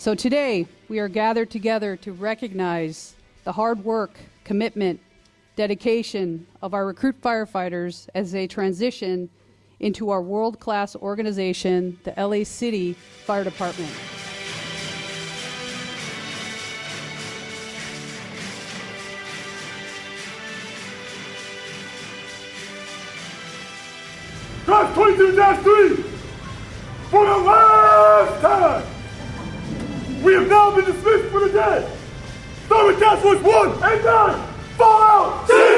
So today, we are gathered together to recognize the hard work, commitment, dedication of our recruit firefighters as they transition into our world class organization, the LA City Fire Department. Class 22-3, we have now been dismissed for the day. With Task Force 1 and 9, fall out!